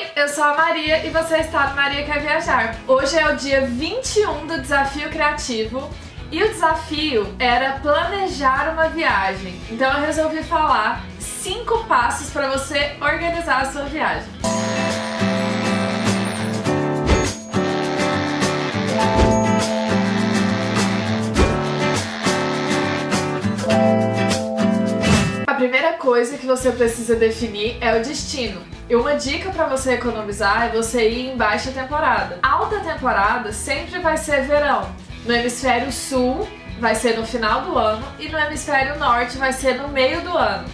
Oi, eu sou a Maria e você está no Maria Quer Viajar. Hoje é o dia 21 do Desafio Criativo e o desafio era planejar uma viagem. Então eu resolvi falar cinco passos para você organizar a sua viagem. A primeira coisa que você precisa definir é o destino. E uma dica para você economizar é você ir em baixa temporada. Alta temporada sempre vai ser verão. No hemisfério sul vai ser no final do ano e no hemisfério norte vai ser no meio do ano.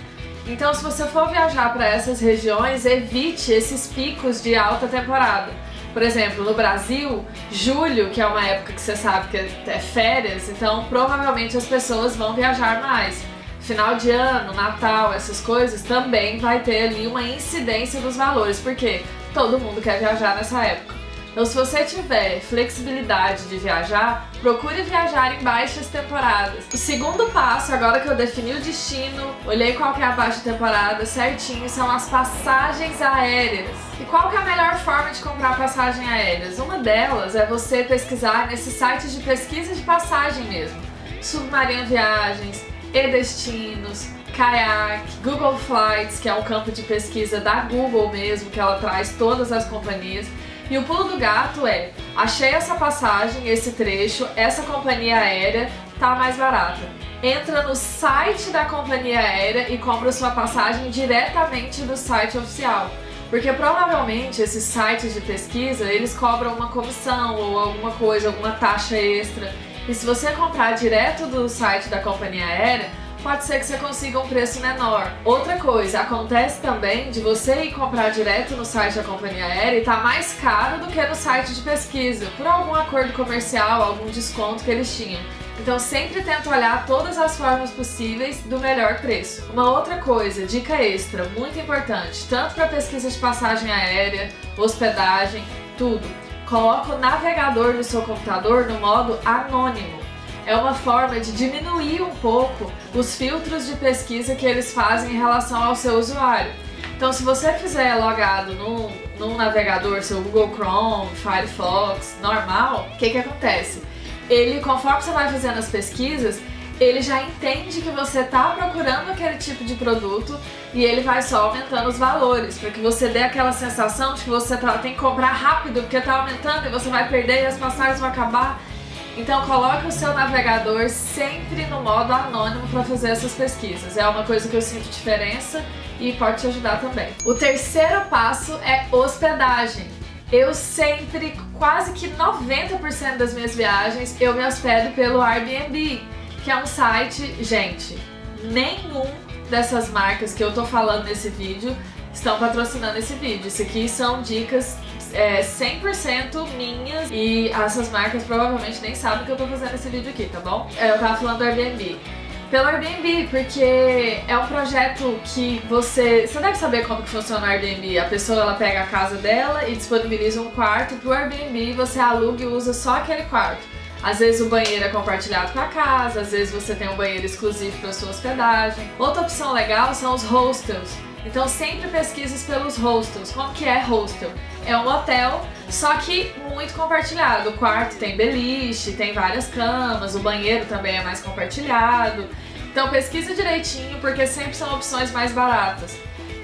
Então se você for viajar para essas regiões, evite esses picos de alta temporada. Por exemplo, no Brasil, julho, que é uma época que você sabe que é férias, então provavelmente as pessoas vão viajar mais final de ano, Natal, essas coisas, também vai ter ali uma incidência dos valores, porque todo mundo quer viajar nessa época. Então se você tiver flexibilidade de viajar, procure viajar em baixas temporadas. O segundo passo, agora que eu defini o destino, olhei qual que é a baixa temporada certinho, são as passagens aéreas. E qual que é a melhor forma de comprar passagem aéreas? Uma delas é você pesquisar nesses sites de pesquisa de passagem mesmo. Submarino Viagens, e-Destinos, Kayak, Google Flights, que é um campo de pesquisa da Google mesmo, que ela traz todas as companhias. E o pulo do gato é, achei essa passagem, esse trecho, essa companhia aérea tá mais barata. Entra no site da companhia aérea e compra sua passagem diretamente do site oficial. Porque provavelmente esses sites de pesquisa, eles cobram uma comissão ou alguma coisa, alguma taxa extra. E se você comprar direto do site da companhia aérea, pode ser que você consiga um preço menor. Outra coisa, acontece também de você ir comprar direto no site da companhia aérea e tá mais caro do que no site de pesquisa, por algum acordo comercial, algum desconto que eles tinham. Então sempre tenta olhar todas as formas possíveis do melhor preço. Uma outra coisa, dica extra, muito importante, tanto para pesquisa de passagem aérea, hospedagem, tudo coloca o navegador do seu computador no modo anônimo. É uma forma de diminuir um pouco os filtros de pesquisa que eles fazem em relação ao seu usuário. Então se você fizer logado num, num navegador, seu Google Chrome, Firefox, normal, o que que acontece? Ele, conforme você vai fazendo as pesquisas, ele já entende que você está procurando aquele tipo de produto e ele vai só aumentando os valores, para que você dê aquela sensação de que você tá, tem que comprar rápido porque está aumentando e você vai perder e as passagens vão acabar. Então coloque o seu navegador sempre no modo anônimo para fazer essas pesquisas. É uma coisa que eu sinto diferença e pode te ajudar também. O terceiro passo é hospedagem. Eu sempre, quase que 90% das minhas viagens, eu me hospedo pelo Airbnb que é um site, gente, nenhum dessas marcas que eu tô falando nesse vídeo estão patrocinando esse vídeo. Isso aqui são dicas é, 100% minhas e essas marcas provavelmente nem sabem que eu tô fazendo esse vídeo aqui, tá bom? É, eu tava falando do Airbnb. Pelo Airbnb, porque é um projeto que você... Você deve saber como que funciona o Airbnb. A pessoa ela pega a casa dela e disponibiliza um quarto pro Airbnb, você aluga e usa só aquele quarto. Às vezes o banheiro é compartilhado com a casa, às vezes você tem um banheiro exclusivo para sua hospedagem. Outra opção legal são os hostels. Então sempre pesquisas pelos hostels. Como que é hostel? É um hotel, só que muito compartilhado. O quarto tem beliche, tem várias camas, o banheiro também é mais compartilhado. Então pesquisa direitinho, porque sempre são opções mais baratas.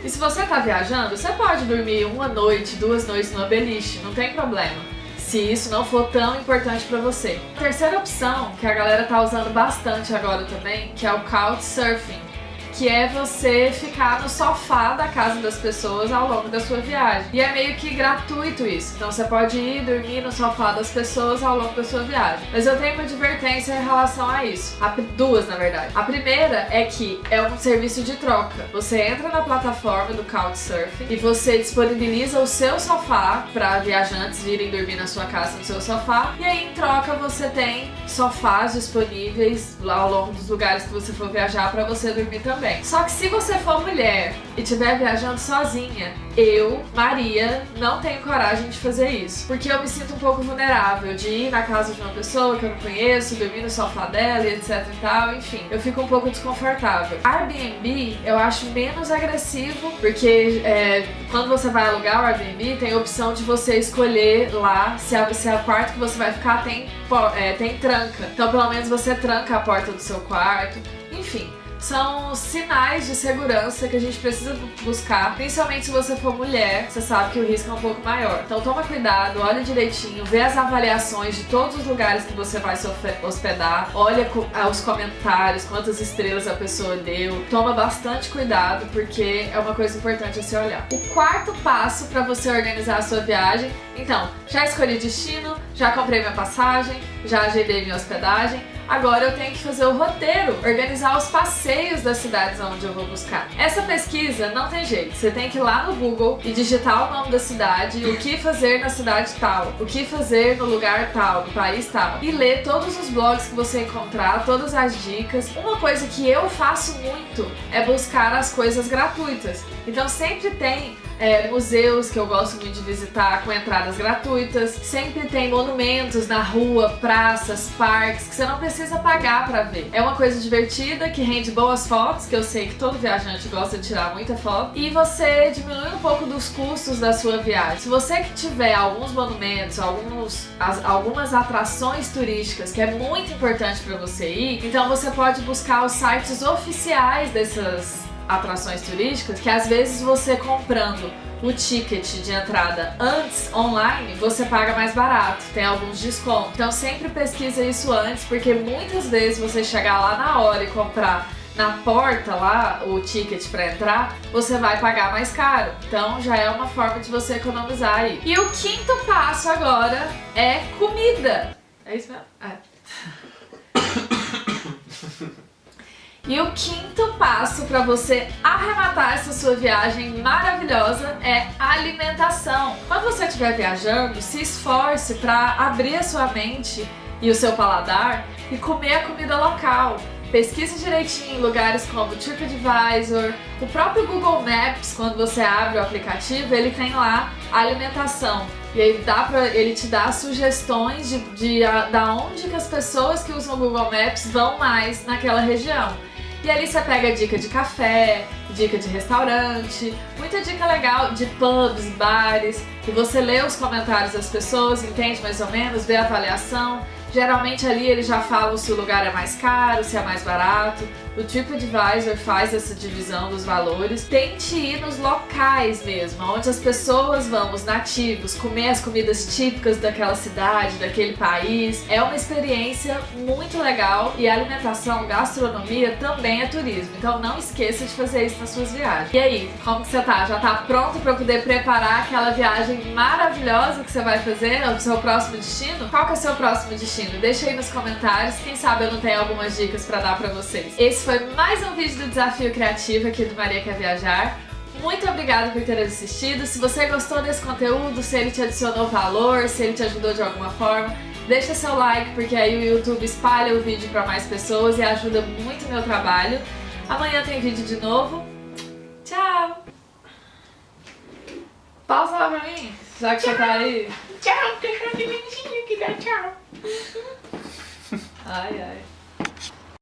E se você está viajando, você pode dormir uma noite, duas noites no beliche, não tem problema se isso não for tão importante para você. Terceira opção, que a galera tá usando bastante agora também, que é o Couchsurfing que é você ficar no sofá da casa das pessoas ao longo da sua viagem. E é meio que gratuito isso, então você pode ir dormir no sofá das pessoas ao longo da sua viagem. Mas eu tenho uma advertência em relação a isso, duas na verdade. A primeira é que é um serviço de troca. Você entra na plataforma do Couchsurfing e você disponibiliza o seu sofá para viajantes virem dormir na sua casa no seu sofá e aí em troca você tem sofás disponíveis lá ao longo dos lugares que você for viajar para você dormir também. Só que se você for mulher e estiver viajando sozinha, eu, Maria, não tenho coragem de fazer isso. Porque eu me sinto um pouco vulnerável de ir na casa de uma pessoa que eu não conheço, dormir no sofá dela e etc e tal, enfim. Eu fico um pouco desconfortável. Airbnb eu acho menos agressivo, porque é, quando você vai alugar o Airbnb, tem a opção de você escolher lá se a, se a quarto que você vai ficar tem, é, tem tranca. Então pelo menos você tranca a porta do seu quarto. Enfim, são sinais de segurança que a gente precisa buscar, principalmente se você for mulher, você sabe que o risco é um pouco maior. Então toma cuidado, olha direitinho, vê as avaliações de todos os lugares que você vai se hospedar, olha ah, os comentários, quantas estrelas a pessoa deu, toma bastante cuidado porque é uma coisa importante a se olhar. O quarto passo para você organizar a sua viagem, então, já escolhi destino, já comprei minha passagem, já agendei minha hospedagem, Agora eu tenho que fazer o roteiro, organizar os passeios das cidades onde eu vou buscar. Essa pesquisa não tem jeito, você tem que ir lá no Google e digitar o nome da cidade, o que fazer na cidade tal, o que fazer no lugar tal, no país tal, e ler todos os blogs que você encontrar, todas as dicas. Uma coisa que eu faço muito é buscar as coisas gratuitas. Então sempre tem é, museus que eu gosto muito de visitar com entradas gratuitas. Sempre tem monumentos na rua, praças, parques que você não precisa pagar pra ver. É uma coisa divertida que rende boas fotos, que eu sei que todo viajante gosta de tirar muita foto. E você diminui um pouco dos custos da sua viagem. Se você que tiver alguns monumentos, alguns, as, algumas atrações turísticas que é muito importante pra você ir, então você pode buscar os sites oficiais dessas atrações turísticas que às vezes você comprando o ticket de entrada antes online, você paga mais barato, tem alguns descontos. Então sempre pesquisa isso antes, porque muitas vezes você chegar lá na hora e comprar na porta lá o ticket para entrar, você vai pagar mais caro. Então já é uma forma de você economizar aí. E o quinto passo agora é comida. É isso mesmo? É. E o quinto passo para você arrematar essa sua viagem maravilhosa é alimentação. Quando você estiver viajando, se esforce para abrir a sua mente e o seu paladar e comer a comida local. Pesquise direitinho lugares como TripAdvisor, o próprio Google Maps, quando você abre o aplicativo, ele tem lá alimentação. E aí dá pra, ele te dá sugestões de, de, de da onde que as pessoas que usam o Google Maps vão mais naquela região. E ali você pega dica de café, dica de restaurante, muita dica legal de pubs, bares, e você lê os comentários das pessoas, entende mais ou menos, vê a avaliação. Geralmente ali eles já falam se o lugar é mais caro, se é mais barato. O TripAdvisor faz essa divisão dos valores. Tente ir nos locais mesmo, onde as pessoas vão, os nativos, comer as comidas típicas daquela cidade, daquele país. É uma experiência muito legal e alimentação, gastronomia também é turismo. Então não esqueça de fazer isso nas suas viagens. E aí, como que você tá? Já tá pronto para poder preparar aquela viagem maravilhosa que você vai fazer no seu próximo destino? Qual que é o seu próximo destino? Deixa aí nos comentários, quem sabe eu não tenho algumas dicas para dar para vocês. Esse esse foi mais um vídeo do Desafio Criativo aqui do Maria Quer Viajar. Muito obrigada por ter assistido. Se você gostou desse conteúdo, se ele te adicionou valor, se ele te ajudou de alguma forma, deixa seu like, porque aí o YouTube espalha o vídeo para mais pessoas e ajuda muito o meu trabalho. Amanhã tem vídeo de novo. Tchau! Pausa lá pra mim, já que tchau. você tá aí. Tchau, deixa eu que dá tchau. Ai, ai.